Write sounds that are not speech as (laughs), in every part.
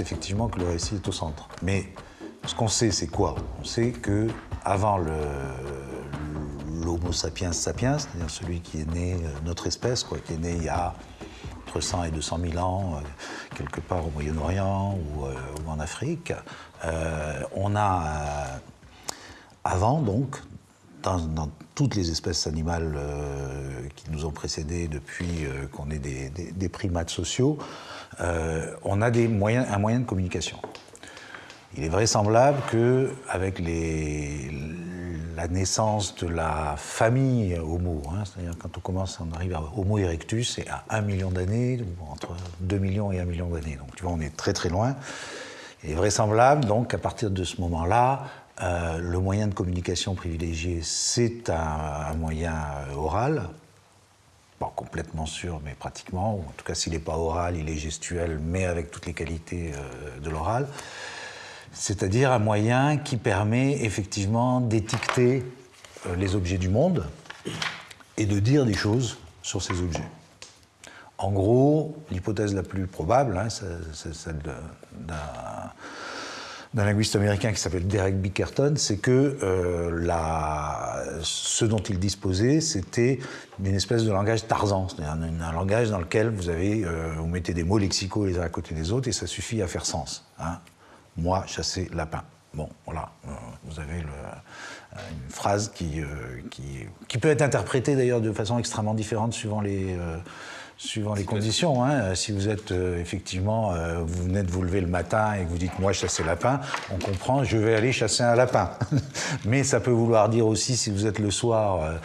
effectivement que le récit est au centre. Mais ce qu'on sait, c'est quoi? On sait que avant l'Homo sapiens sapiens, c'est-à-dire celui qui est né, euh, notre espèce, quoi, qui est né il y a entre 100 et 200 000 ans, euh, quelque part au Moyen-Orient ou, ou, en Afrique, on a avant donc dans, toutes les espèces animales euh, qui nous ont précédés depuis euh, qu'on est des, primates sociaux, euh, on a des moyens, un moyen de communication. Il est vraisemblable qu'avec la naissance de la famille Homo, hein, c'est-à-dire quand on commence, on arrive à Homo erectus, c'est à 1 million d'années, entre 2 millions et 1 million d'années. Donc tu vois, on est très très loin. Il est vraisemblable donc qu'à partir de ce moment-là, euh, le moyen de communication privilégié, c'est un, moyen euh, oral, pas complètement sûr, mais pratiquement, ou en tout cas s'il n'est pas oral, il est gestuel, mais avec toutes les qualités euh, de l'oral. C'est-à-dire un moyen qui permet effectivement d'étiqueter les objets du monde et de dire des choses sur ces objets. En gros, l'hypothèse la plus probable, hein, c'est celle d'un d'un linguiste américain qui s'appelle Derek Bickerton, c'est que euh, la, ce dont il disposait, c'était une espèce de langage Tarzan, c'est-à-dire un, langage dans lequel euh, vous mettez des mots lexicaux les uns à côté des autres et ça suffit à faire sens. Hein. Moi, chasser lapin. Bon, voilà, euh, vous avez le, une phrase qui, qui, peut être interprétée d'ailleurs de façon extrêmement différente suivant les Suivant les conditions. Hein. Euh, si vous êtes euh, effectivement, euh, vous venez de vous lever le matin et que vous dites moi chasser lapin, on comprend, je vais aller chasser un lapin. (laughs) Mais ça peut vouloir dire aussi si vous êtes le soir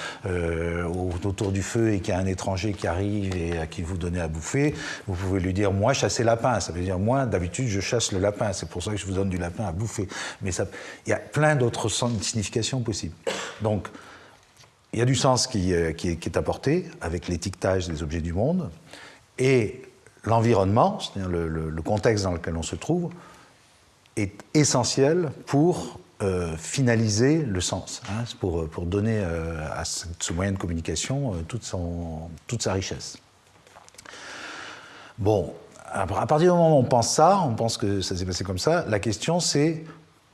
autour du feu et qu'il y a un étranger qui arrive et à qui vous donnez à bouffer, vous pouvez lui dire moi chasser lapin. Ça veut dire moi d'habitude je chasse le lapin. C'est pour ça que je vous donne du lapin à bouffer. Mais ça, il y a plein d'autres significations possibles. Donc il y a du sens qui, euh, est, apporté avec l'étiquetage des objets du monde et l'environnement, c'est-à-dire le, contexte dans lequel on se trouve, est essentiel pour euh, finaliser le sens, hein, pour, donner euh, à ce, moyen de communication toute, toute sa richesse. Bon, à partir du moment où on pense ça, on pense que ça s'est passé comme ça, la question c'est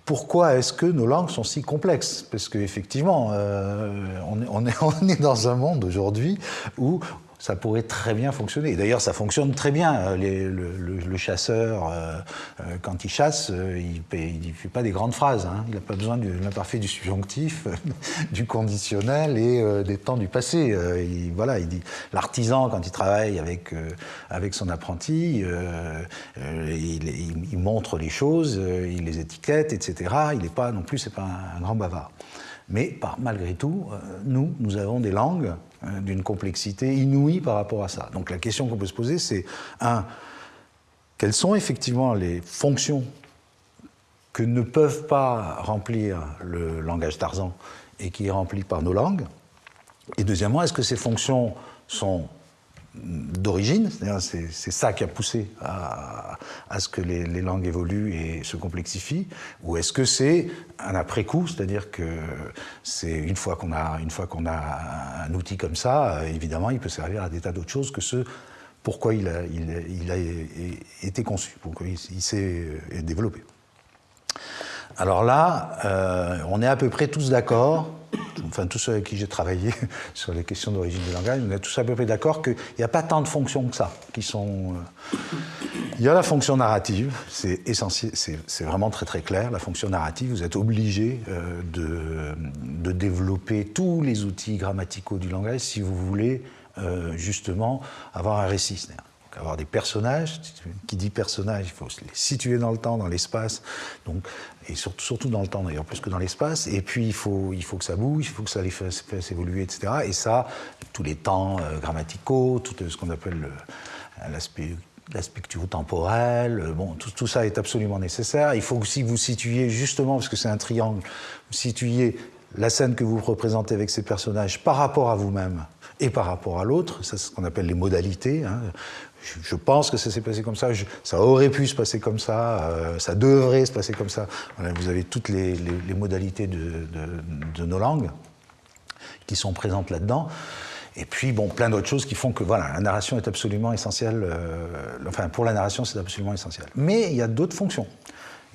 pourquoi est-ce que nos langues sont si complexes? Parce qu'effectivement, euh, on, on, (laughs) on, est, dans un monde aujourd'hui où ça pourrait très bien fonctionner. D'ailleurs, ça fonctionne très bien. Euh, le, chasseur, euh, euh, quand il chasse, il ne fait pas des grandes phrases. Hein. Il n'a pas besoin de l'imparfait du subjonctif, (laughs) du conditionnel et des temps du passé. il, voilà, l'artisan quand il travaille avec avec son apprenti, il, montre les choses, il les étiquette, etc. Il n'est pas non plus, c'est pas un grand bavard. Mais malgré tout, nous, nous avons des langues Hein, d'une complexité inouïe par rapport à ça. Donc la question qu'on peut se poser, c'est, un, quelles sont effectivement les fonctions que ne peuvent pas remplir le langage Tarzan et qui est rempli par nos langues? Et deuxièmement, est-ce que ces fonctions sont d'origine, c'est ça qui a poussé à, ce que les, langues évoluent et se complexifient, ou est-ce que c'est un après-coup, c'est-à-dire que c'est une fois qu'on a une a un outil comme ça, évidemment, il peut servir à des tas d'autres choses que ce pourquoi il a, été conçu, pourquoi il, s'est développé. Alors là, euh, on est à peu près tous d'accord enfin tous ceux avec qui j'ai travaillé (laughs) sur les questions d'origine du langage, on est tous à peu près d'accord qu'il n'y a pas tant de fonctions que ça qui sont. Euh, il y a la fonction narrative, c'est essentiel, c'est vraiment très très clair. La fonction narrative, vous êtes obligé euh, de, développer tous les outils grammaticaux du langage si vous voulez euh, justement avoir un récit avoir des personnages. Qui dit personnage, il faut les situer dans le temps, dans l'espace, et surtout, dans le temps d'ailleurs, plus que dans l'espace. Et puis il faut, il faut que ça bouge, il faut que ça les fasse, évoluer, etc. Et ça, tous les temps euh, grammaticaux, tout ce qu'on appelle l'aspect temporel, euh, bon, tout, ça est absolument nécessaire. Il faut aussi que vous situiez, justement, parce que c'est un triangle, vous situiez la scène que vous représentez avec ces personnages par rapport à vous-même et par rapport à l'autre, c'est ce qu'on appelle les modalités. Hein je, pense que ça s'est passé comme ça, ça aurait pu se passer comme ça, euh, ça devrait se passer comme ça. vous avez toutes les, modalités de, nos langues qui sont présentes là-dedans. Et puis, bon, plein d'autres choses qui font que, voilà, la narration est absolument essentielle. enfin, pour la narration, c'est absolument essentiel. Mais il y a d'autres fonctions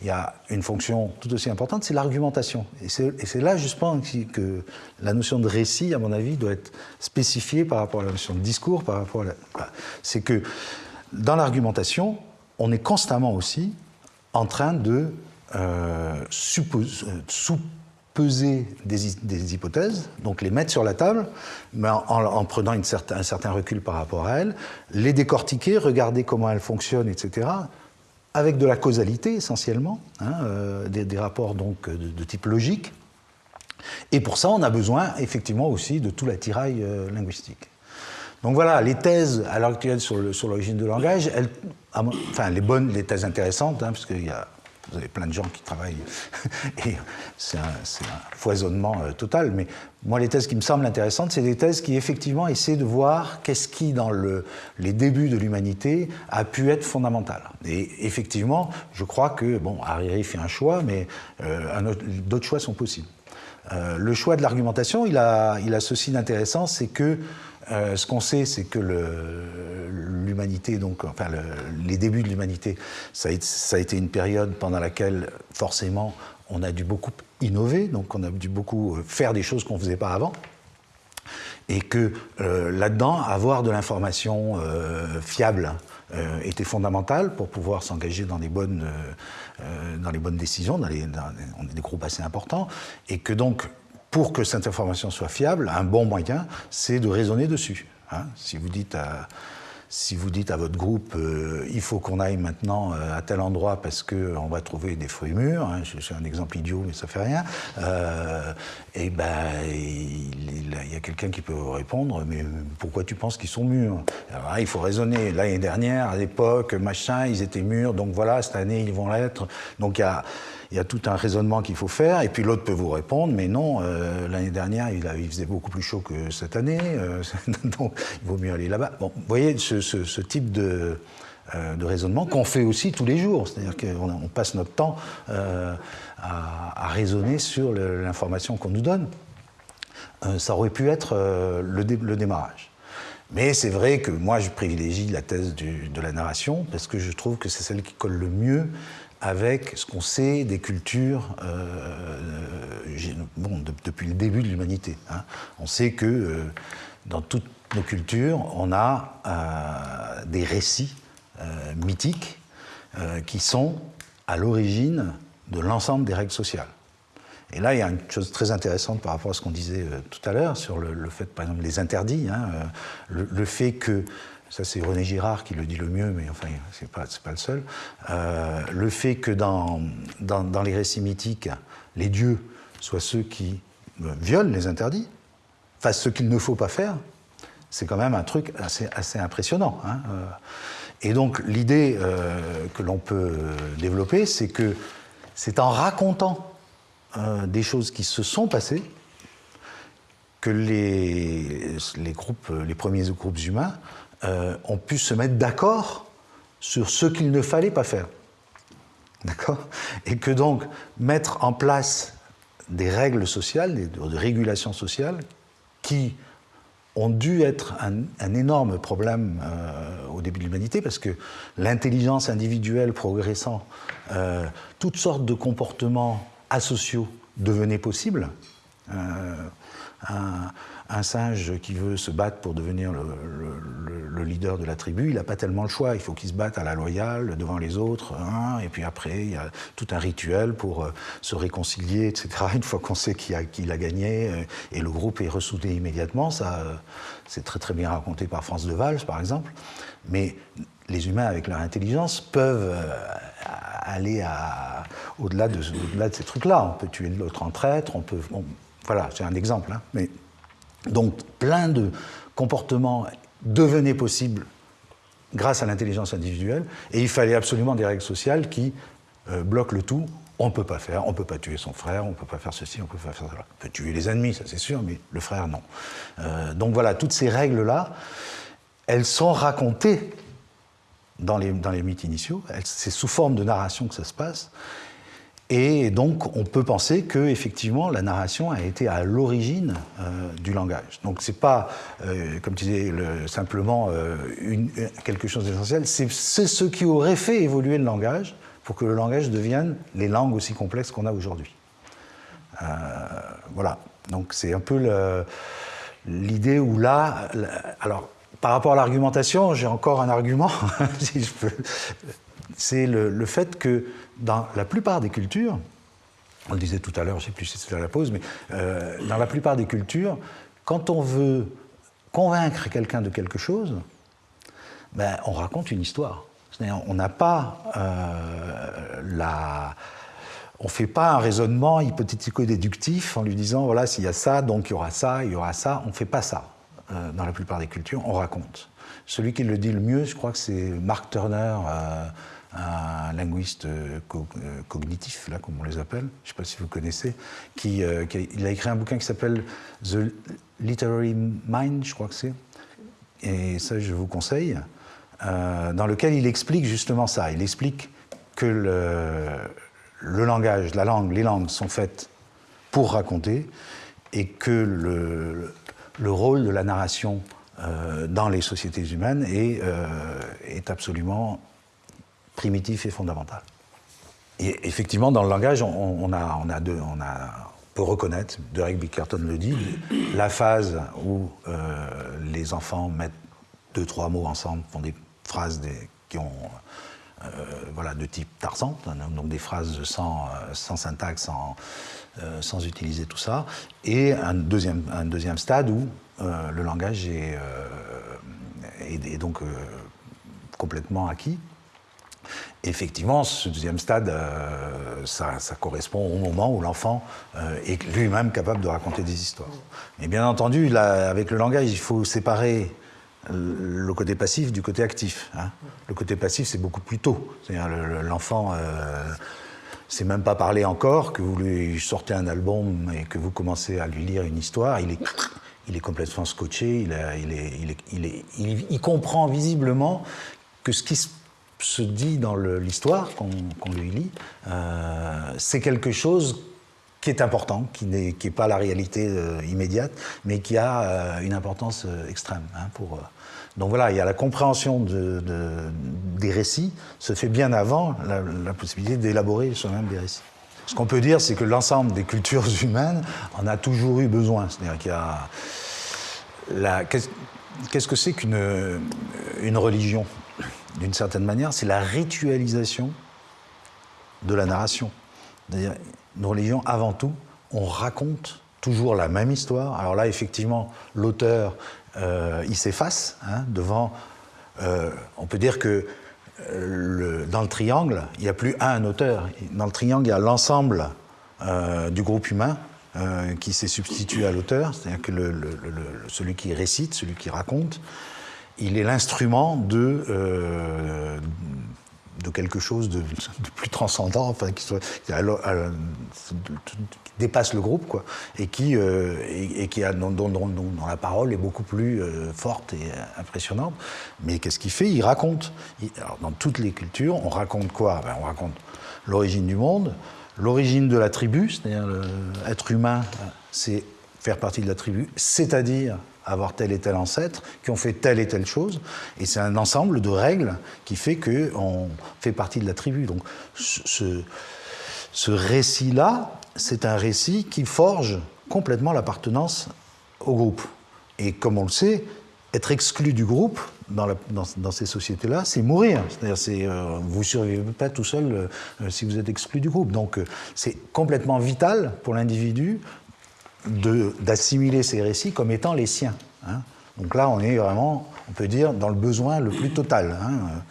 il y a une fonction tout aussi importante, c'est l'argumentation. Et c'est là justement que la notion de récit, à mon avis, doit être spécifiée par rapport à la notion de discours, par rapport à C'est que dans l'argumentation, on est constamment aussi en train de euh, sous-peser des, hypothèses, donc les mettre sur la table, mais en, prenant un certain recul par rapport à elles, les décortiquer, regarder comment elles fonctionnent, etc avec de la causalité essentiellement, hein, euh, des, rapports donc de, type logique. Et pour ça, on a besoin effectivement aussi de tout l'attirail euh, linguistique. Donc voilà, les thèses à l'heure actuelle sur l'origine de langage, enfin les bonnes, les thèses intéressantes, hein, parce qu'il y a vous avez plein de gens qui travaillent (laughs) et c'est un, foisonnement euh, total. Mais moi, les thèses qui me semblent intéressantes, c'est des thèses qui effectivement essaient de voir qu'est-ce qui, dans le, les débuts de l'humanité, a pu être fondamental. Et effectivement, je crois que, bon, Hariri fait un choix, mais euh, d'autres choix sont possibles. Euh, le choix de l'argumentation, il a, ceci d'intéressant, c'est que ce qu'on sait, c'est que l'humanité, donc, enfin, les débuts de l'humanité, ça, a été une période pendant laquelle, forcément, on a dû beaucoup innover, donc on a dû beaucoup euh, faire des choses qu'on ne faisait pas avant. Et que euh, là-dedans, avoir de l'information fiable était fondamental pour pouvoir s'engager dans, les bonnes, dans les bonnes décisions, dans, on est des groupes assez importants, et que donc pour que cette information soit fiable, un bon moyen, c'est de raisonner dessus. Hein. Si vous dites à, si vous dites à votre groupe, euh, il faut qu'on aille maintenant euh, à tel endroit parce qu'on va trouver des fruits mûrs, hein, c'est un exemple idiot mais ça fait rien, euh, et ben il, y a quelqu'un qui peut vous répondre, mais pourquoi tu penses qu'ils sont mûrs? Alors, Il faut raisonner. L'année dernière, à l'époque, machin, ils étaient mûrs, donc voilà, cette année ils vont l'être. Donc il y a il y a tout un raisonnement qu'il faut faire, et puis l'autre peut vous répondre, mais non, euh, l'année dernière, il, faisait beaucoup plus chaud que cette année, euh, (laughs) donc il vaut mieux aller là-bas. Bon, vous voyez ce, type de, euh, de raisonnement qu'on fait aussi tous les jours, c'est-à-dire qu'on passe notre temps à, raisonner sur l'information qu'on nous donne. ça aurait pu être le démarrage. Mais c'est vrai que moi, je privilégie la thèse de la narration parce que je trouve que c'est celle qui colle le mieux avec ce qu'on sait des cultures euh, bon, depuis le début de l'humanité. Hein. On sait que euh, dans toutes nos cultures, on a euh, des récits mythiques qui sont à l'origine de l'ensemble des règles sociales. Et là, il y a une chose très intéressante par rapport à ce qu'on disait tout à l'heure sur le, fait, par exemple, les interdits, hein, le, fait que ça c'est René Girard qui le dit le mieux, mais enfin, c'est pas, pas le seul, euh, le fait que dans, les récits mythiques, les dieux soient ceux qui euh, violent les interdits, fassent ce qu'il ne faut pas faire, c'est quand même un truc assez, impressionnant. Hein, euh. Et donc l'idée que l'on peut développer, c'est que c'est en racontant des choses qui se sont passées que les premiers groupes humains euh, ont pu se mettre d'accord sur ce qu'il ne fallait pas faire. D'accord? Et que donc mettre en place des règles sociales, des, régulations sociales, qui ont dû être un, énorme problème euh, au début de l'humanité, parce que l'intelligence individuelle progressant, euh, toutes sortes de comportements asociaux devenaient possibles. Un, un singe qui veut se battre pour devenir le, leader de la tribu, il n'a pas tellement le choix. Il faut qu'il se batte à la loyale devant les autres. Hein, et puis après, il y a tout un rituel pour euh, se réconcilier, etc. Une fois qu'on sait qui a, gagné euh, et le groupe est ressoudé immédiatement, ça, euh, c'est très très bien raconté par France de Valls, par exemple. Mais les humains, avec leur intelligence, peuvent aller au-delà de, de, ces trucs-là. On peut tuer l'autre en traître, on peut. Voilà, c'est un exemple. Hein, mais donc plein de comportements devenaient possibles grâce à l'intelligence individuelle, et il fallait absolument des règles sociales qui euh, bloquent le tout. On ne peut pas faire, on ne peut pas tuer son frère, on ne peut pas faire ceci, on ne peut pas faire cela. On peut tuer les ennemis, ça c'est sûr, mais le frère, non. Euh, donc voilà, toutes ces règles-là, elles sont racontées dans les, dans les mythes initiaux, c'est sous forme de narration que ça se passe, Et donc, on peut penser que effectivement, la narration a été à l'origine euh, du langage. Donc, c'est pas, euh, comme tu disais, le, simplement euh, quelque chose d'essentiel. C'est ce qui aurait fait évoluer le langage pour que le langage devienne les langues aussi complexes qu'on a aujourd'hui. voilà. Donc, c'est un peu l'idée où là, alors, par rapport à l'argumentation, j'ai encore un argument, (laughs) si je peux. C'est le, fait que dans la plupart des cultures, on le disait tout à l'heure, je ne sais plus si c'était la pause, mais euh, dans la plupart des cultures, quand on veut convaincre quelqu'un de quelque chose, ben, on raconte une histoire. On n'a pas euh, la... On ne fait pas un raisonnement hypothético-déductif en lui disant, voilà, s'il y a ça, donc il y aura ça, il y aura ça. On ne fait pas ça euh, dans la plupart des cultures, on raconte. Celui qui le dit le mieux, je crois que c'est Mark Turner, un linguiste euh, euh, cognitif, là, comme on les appelle, je ne sais pas si vous connaissez, qui, euh, il a écrit un bouquin qui s'appelle The Literary Mind, je crois que c'est, et ça je vous conseille, dans lequel il explique justement ça. Il explique que le, langage, la langue, les langues sont faites pour raconter et que le, le rôle de la narration dans les sociétés humaines est, est absolument primitif et fondamental. Et effectivement, dans le langage, on, a, deux, on, peut reconnaître, Derek Bickerton le dit, la phase où euh, les enfants mettent deux, trois mots ensemble, font des phrases qui ont, euh, voilà, de type Tarzan, donc des phrases sans, euh, syntaxe, sans, utiliser tout ça, et un deuxième, un deuxième stade où le langage est donc complètement acquis, Effectivement, ce deuxième stade, euh, ça, correspond au moment où l'enfant euh, est lui-même capable de raconter des histoires. Et bien entendu, avec le langage, il faut séparer le côté passif du côté actif. Hein. Le côté passif, c'est beaucoup plus tôt. L'enfant, euh, c'est même pas parler encore, que vous lui sortez un album et que vous commencez à lui lire une histoire, il est, complètement scotché, il, comprend visiblement que ce qui se se dit dans l'histoire qu'on lui lit, euh, c'est quelque chose qui est important, qui n'est pas la réalité euh, immédiate, mais qui a euh, une importance extrême. Hein, donc voilà, il y a la compréhension de, des récits, se fait bien avant la, possibilité d'élaborer soi-même des récits. Ce qu'on peut dire, c'est que l'ensemble des cultures (laughs) humaines en a toujours eu besoin. C'est-à-dire qu'il y a... Qu'est-ce que c'est qu'une une religion? D'une certaine manière, c'est la ritualisation de la narration. C'est-à-dire, une religion, avant tout, on raconte toujours la même histoire. Alors là, effectivement, l'auteur, euh, il s'efface hein, devant... Euh, on peut dire que euh, dans le triangle, il n'y a plus un auteur. Dans le triangle, il y a l'ensemble du groupe humain qui s'est substitué à l'auteur, c'est-à-dire que celui qui récite, celui qui raconte, il est l'instrument de, euh, quelque chose de, plus transcendant, enfin, qui, dépasse le groupe, quoi, et qui, euh, et, qui a, dont, la parole est beaucoup plus euh, forte et impressionnante. Mais qu'est-ce qu'il fait? Il raconte. dans toutes les cultures, on raconte quoi? Ben, On raconte l'origine du monde, l'origine de la tribu, c'est-à-dire l'être humain, c'est faire partie de la tribu, c'est-à-dire avoir tel et tel ancêtre, qui ont fait telle et telle chose. Et c'est un ensemble de règles qui fait qu'on fait partie de la tribu. Donc ce, ce récit-là, c'est un récit qui forge complètement l'appartenance au groupe. Et comme on le sait, être exclu du groupe dans, dans, ces sociétés-là, c'est mourir. C'est-à-dire, c'est, euh, vous ne survivez pas tout seul euh, si vous êtes exclu du groupe. Donc, euh, c'est complètement vital pour l'individu d'assimiler ces récits comme étant les siens. Hein. Donc là, on est vraiment, on peut dire, dans le besoin le plus total. Hein.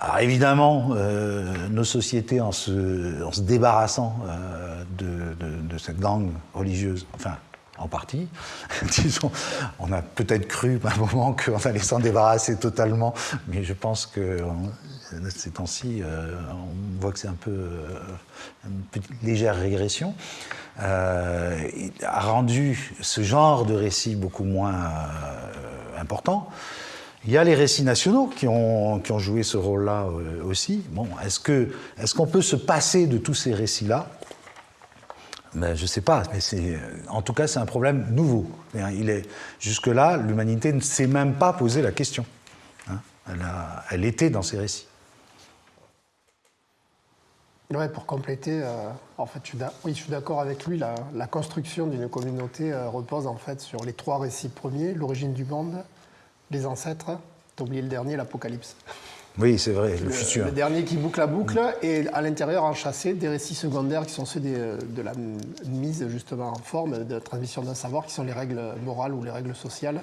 Alors évidemment, euh, nos sociétés, en se, débarrassant euh, de, cette langue religieuse, enfin, en partie, (laughs) disons, on a peut-être cru à un moment qu'on allait s'en débarrasser totalement, mais je pense que ces temps-ci, euh, on voit que c'est un peu une petite légère régression. Euh, a rendu ce genre de récit beaucoup moins euh, important. Il y a les récits nationaux qui ont, joué ce rôle-là euh, aussi. Bon, est-ce qu'on peut se passer de tous ces récits-là? Ben, Je ne sais pas, en tout cas, c'est un problème nouveau. Il est, jusque-là, l'humanité ne s'est même pas posé la question. Hein. elle était dans ces récits. Ouais, pour compléter, euh, en fait, je suis oui, je suis d'accord avec lui. La, la construction d'une communauté euh, repose en fait sur les trois récits premiers l'origine du monde, les ancêtres, t'as oublié le dernier, l'Apocalypse. Oui, c'est vrai, le, futur. Le dernier qui boucle la boucle, et à l'intérieur enchâssé des récits secondaires qui sont ceux de la mise justement en forme, de la transmission d'un savoir, qui sont les règles morales ou les règles sociales,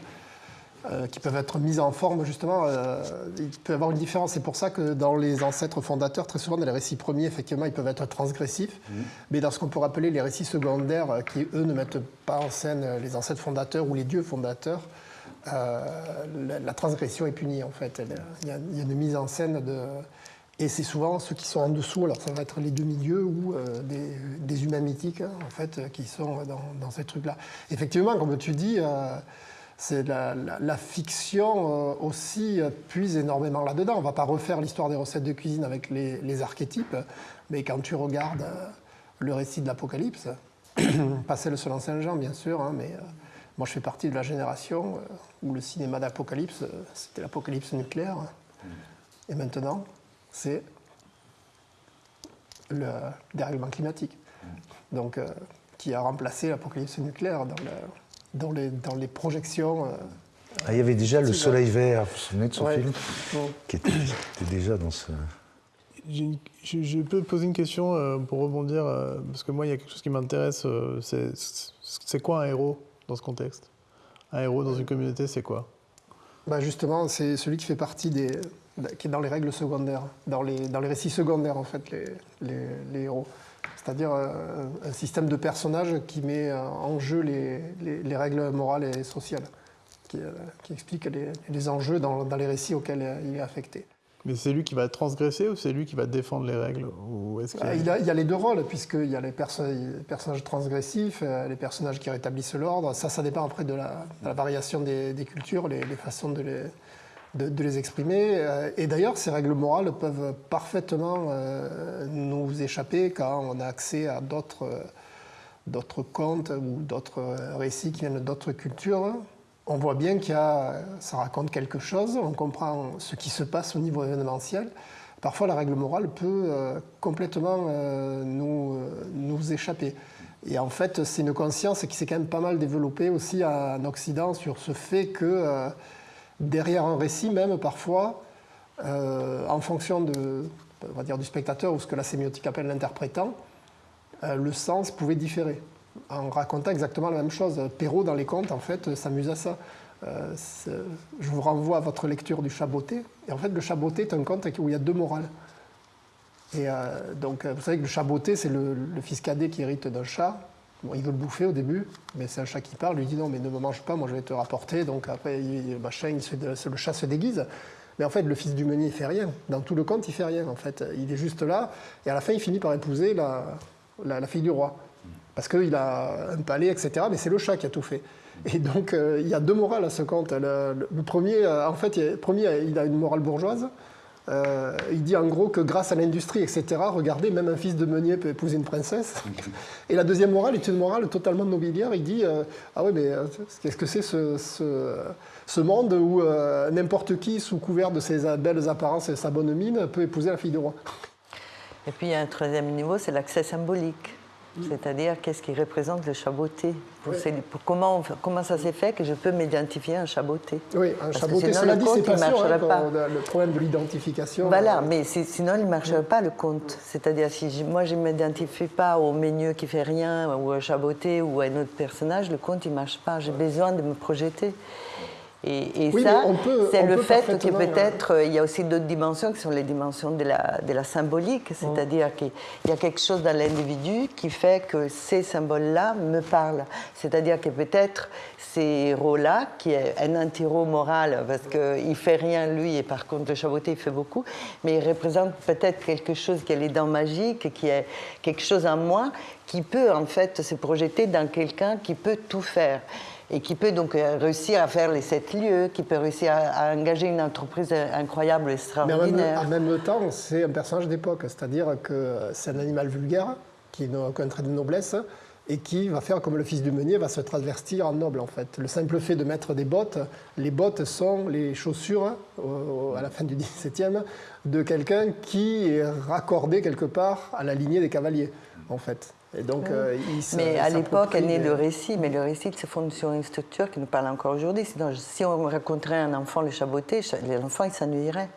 euh, qui peuvent être mises en forme justement. Euh, il peut y avoir une différence. C'est pour ça que dans les ancêtres fondateurs, très souvent dans les récits premiers, effectivement, ils peuvent être transgressifs, mmh. mais dans ce qu'on peut appeler les récits secondaires, euh, qui eux ne mettent pas en scène les ancêtres fondateurs ou les dieux fondateurs, euh, la, transgression est punie en fait. Il y, a, une mise en scène de. Et c'est souvent ceux qui sont en dessous, alors ça va être les demi-dieux ou euh, des, humains mythiques, hein, en fait, qui sont dans, ces trucs-là. Effectivement, comme tu dis, euh, c'est la, fiction aussi puise énormément là-dedans. On ne va pas refaire l'histoire des recettes de cuisine avec les, archétypes, mais quand tu regardes le récit de l'Apocalypse, (coughs) pas celle selon Saint Jean, bien sûr, hein, mais moi, je fais partie de la génération euh, où le cinéma d'apocalypse, euh, c'était l'apocalypse nucléaire. Et maintenant, c'est le dérèglement climatique. Donc, euh, qui a remplacé l'apocalypse nucléaire dans, les, dans, les, projections. Ah, il y avait déjà Le Soleil Vert, vous vous souvenez de ce film qui était, déjà dans ce. Je, peux poser une question pour rebondir, parce que moi, il y a quelque chose qui m'intéresse. C'est quoi un héros dans ce contexte? Un héros dans une communauté, c'est quoi? Bah Justement, c'est celui qui fait partie des. qui est dans les règles secondaires, dans les, dans les récits secondaires, en fait, les, les, héros. C'est-à-dire euh, un système de personnages qui met en jeu les, les règles morales et sociales, qui, euh, qui explique les, enjeux dans, dans les récits auxquels il est affecté. Mais c'est lui qui va transgresser ou c'est lui qui va défendre les règles ou il, y a... il, y a, les deux rôles, puisqu'il y a les, personnages transgressifs, euh, les personnages qui rétablissent l'ordre. Ça, ça dépend après de la, variation des, cultures, les, façons de les, de, les exprimer. Euh, et d'ailleurs, ces règles morales peuvent parfaitement euh, nous échapper quand on a accès à d'autres, d'autres contes ou d'autres récits qui viennent d'autres cultures on voit bien qu'il ça raconte quelque chose, on comprend ce qui se passe au niveau événementiel. Parfois, la règle morale peut euh, complètement euh, nous, euh, nous, échapper. Et en fait, c'est une conscience qui s'est quand même pas mal développée aussi en Occident sur ce fait que derrière un récit, même parfois, en fonction du spectateur ou ce que la sémiotique appelle l'interprétant, le sens pouvait différer en racontant exactement la même chose. Perrault, dans les contes, en fait, s'amuse à ça. Euh, je vous renvoie à votre lecture du Chaboté. Et en fait, le Chaboté est un conte où il y a deux morales. Et euh, donc, vous savez que le Chaboté, c'est le, fils cadet qui hérite d'un chat. Bon, il veut le bouffer au début, mais c'est un chat qui parle. Lui dit non, mais ne me mange pas, moi je vais te rapporter. Donc après, le chat se déguise. Mais en fait, le fils du meunier, fait rien. Dans tout le conte, il fait rien. En fait, il est juste là. Et à la fin, il finit par épouser la, fille du roi parce qu'il a un palais, etc. Mais c'est le chat qui a tout fait. Et donc, euh, il y a deux morales à ce conte. Le, premier, euh, en fait, premier, il a une morale bourgeoise. Euh, il dit en gros que grâce à l'industrie, etc., regardez, même un fils de meunier peut épouser une princesse. Et la deuxième morale est une morale totalement nobiliaire. Il dit Ah oui, mais qu'est-ce que c'est ce, monde où n'importe qui, sous couvert de ses belles apparences et sa bonne mine, peut épouser la fille du roi? Et puis, un troisième niveau c'est l'accès symbolique. C'est-à-dire, qu'est-ce qui représente le chaboté comment, comment ça s'est fait que je peux m'identifier à un chaboté? Oui, un chaboté, cela dit, c'est pas, le problème de l'identification. Voilà, euh, mais sinon, il ne marcherait pas le compte. C'est-à-dire, si moi, je ne m'identifie pas au menu qui fait rien, ou à chaboté, ou à un autre personnage, le compte, il ne marche pas. J'ai besoin de me projeter. Et, ça, c'est le fait que peut-être euh, il y a aussi d'autres dimensions qui sont les dimensions de la, de la symbolique, c'est-à-dire qu'il y a quelque chose dans l'individu qui fait que ces symboles-là me parlent. C'est-à-dire que peut-être ces héros-là, qui est un anti-héros moral, parce qu'il ne fait rien lui, et par contre le chaboté il fait beaucoup, mais il représente peut-être quelque chose qui est les dents magiques, qui est quelque chose en moi, qui peut en fait se projeter dans quelqu'un qui peut tout faire. Et qui peut donc euh, réussir à faire les sept lieux, qui peut réussir à, engager une entreprise incroyable, Mais extraordinaire. en même, en même temps, c'est un personnage d'époque, c'est-à-dire que c'est un animal vulgaire qui n'a aucun trait de noblesse et qui va faire comme le fils du meunier, va se transvertir en noble en fait. Le simple fait de mettre des bottes, les bottes sont les chaussures, au- au- à la fin du XVIIe, de quelqu'un qui est raccordé quelque part à la lignée des cavaliers en fait. Et donc, euh, il Mais à l'époque, s'approprie est né des- le récit, mais le récit se fonde sur une structure qui nous parle encore aujourd'hui. Sinon, si on raconterait à un enfant le chaboté, l'enfant, il s'ennuierait.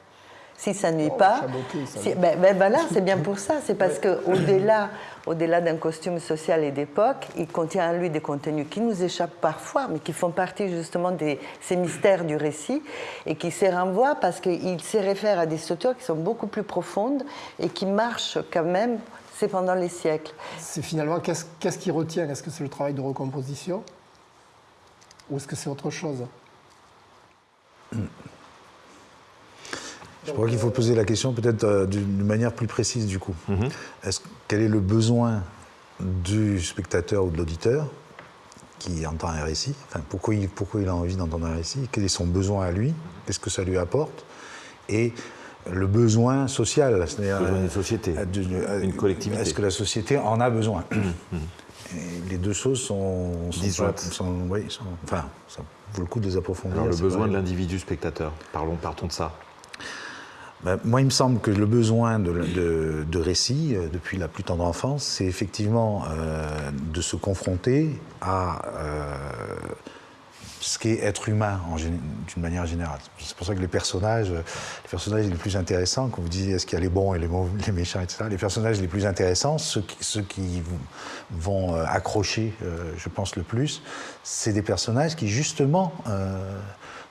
S'il ne s'ennuie Oh, pas, chaboté, si- ben, ben c'est bien pour ça. C'est parce (laughs) qu'au-delà au -delà d'un costume social et d'époque, il contient en lui des contenus qui nous échappent parfois, mais qui font partie justement de ces mystères du récit et qui se renvoient parce qu'il se réfère à des structures qui sont beaucoup plus profondes et qui marchent quand même, c'est pendant les siècles. C'est finalement, qu'est-ce qui retient? Est-ce que c'est le travail de recomposition? Ou est-ce que c'est autre chose? Je crois qu'il faut poser la question peut-être euh, d'une manière plus précise du coup. Est-ce, quel est le besoin du spectateur ou de l'auditeur qui entend un récit? Enfin, pourquoi, il, pourquoi il a envie d'entendre un récit? Quel est son besoin à lui? Qu'est-ce que ça lui apporte? Et le besoin social, c'est-à-dire Besoin d'une euh, société, euh, euh, une collectivité. Est-ce que la société en a besoin Et Les deux choses sont, sont, Disjointes. sont- oui, sont- enfin, ça vaut le coup de les approfondir. Alors le besoin de l'individu spectateur, parlons, partons de ça. Ben, moi, il me semble que le besoin de, de, de récit, euh, depuis la plus tendre enfance, c'est effectivement euh, de se confronter à euh, ce qu'est être humain d'une manière générale. C'est pour ça que les personnages, euh, les personnages les plus intéressants, quand vous disiez est-ce qu'il y a les bons et les, mauvais, (laughs) les méchants, etc., les personnages les plus intéressants, ceux qui, ceux qui vont- euh, accrocher, euh, je pense, le plus, c'est des personnages qui, justement,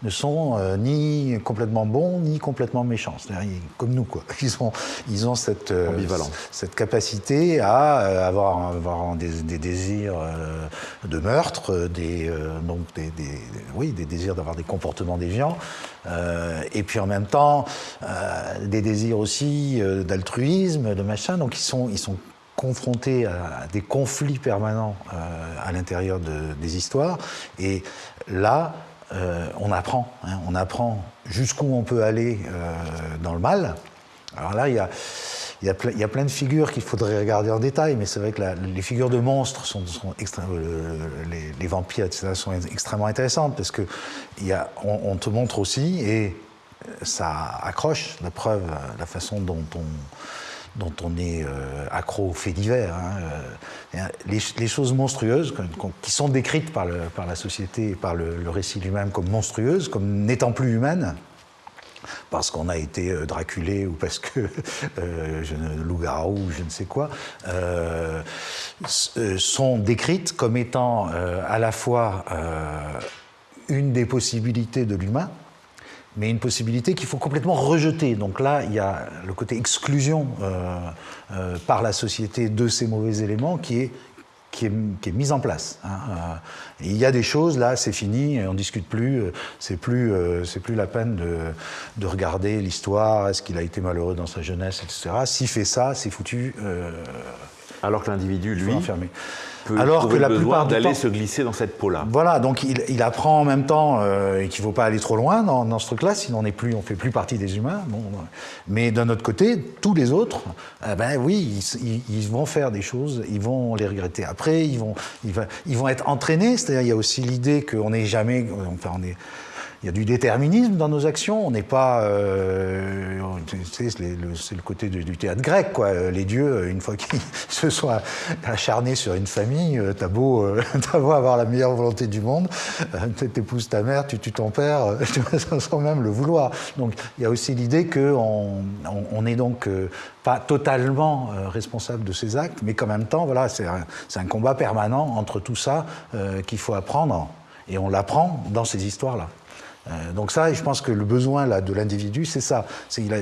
ne sont euh, ni complètement bons ni complètement méchants. C'est-à-dire comme nous, quoi. (laughs) Ils ont, ils ont cette, euh, cette capacité à euh, avoir, avoir des, des désirs euh, de meurtre, des, donc des, des- oui, des désirs d'avoir des comportements déviants, et puis en même temps des désirs aussi d'altruisme, de machin. Donc ils sont, ils sont confrontés à des conflits permanents à l'intérieur de- des histoires. Et là, euh, on apprend, hein, on apprend jusqu'où on peut aller euh, dans le mal. Alors là, il y a, il y a, plein de figures qu'il faudrait regarder en détail, mais c'est vrai que les figures de monstres sont, les, vampires, etc., sont extrêmement intéressantes parce que y a, on, te montre aussi, et ça accroche, la preuve, la façon dont on, dont on est euh, accro aux faits divers. hein, euh, les, les choses monstrueuses qui sont décrites par, la société et par le, récit lui-même comme monstrueuses, comme n'étant plus humaines, parce qu'on a été euh, draculé ou parce que (laughs) loup-garou ou je ne sais quoi, sont décrites comme étant à la fois une des possibilités de l'humain, mais une possibilité qu'il faut complètement rejeter. Donc là, il y a le côté exclusion euh, euh, par la société de ces mauvais éléments qui est, qui est, qui est mis en place. hein. Euh, il y a des choses, là, c'est fini, on ne discute plus, c'est plus, c'est plus la peine de, de regarder l'histoire, est-ce qu'il a été malheureux dans sa jeunesse, etc. S'il fait ça, c'est foutu, Alors que l'individu, lui, l'enfermer. Peut Alors que la plupart d'aller se glisser dans cette peau-là. Voilà, donc il, il apprend en même temps euh, et qu'il ne faut pas aller trop loin dans, dans ce truc-là, sinon on on fait plus partie des humains. Bon, euh, mais d'un autre côté, tous les autres, eh ben oui, ils, ils- vont faire des choses, ils vont les regretter après, ils vont, ils ils vont être entraînés. C'est-à-dire, il y a aussi l'idée qu'on n'est jamais, enfin, on est. Il y a du déterminisme dans nos actions. On n'est pas. euh, c'est le, côté du, théâtre grec, quoi. Euh, Les dieux, euh, une fois qu'ils (laughs) se sont acharnés sur une famille, t'as beau, euh, (laughs) t'as beau avoir la meilleure volonté du monde, t'épouses ta mère, tu tues ton père, (laughs) sans même le vouloir. Donc il y a aussi l'idée qu'on on, est donc pas totalement responsable de ces actes, mais qu'en même temps, voilà, c'est un, combat permanent entre tout ça qu'il faut apprendre. Et on l'apprend dans ces histoires-là. Euh, donc ça, je pense que le besoin là, de l'individu, c'est ça. Il a,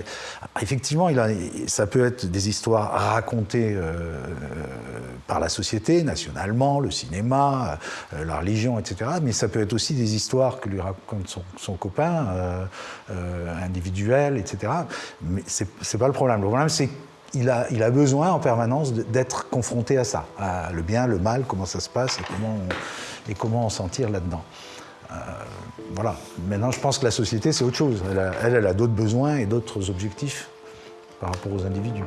effectivement, il a, ça peut être des histoires racontées euh, par la société, nationalement, le cinéma, euh, la religion, etc. Mais ça peut être aussi des histoires que lui raconte son, copain, euh, euh, individuel, etc. Mais c'est, pas le problème. Le problème, c'est il a, il a besoin en permanence d'être confronté à ça, le bien, le mal, comment ça se passe et comment on, et on s'en là-dedans. Euh, voilà. Maintenant, je pense que la société, c'est autre chose. Elle, elle a d'autres besoins et d'autres objectifs par rapport aux individus.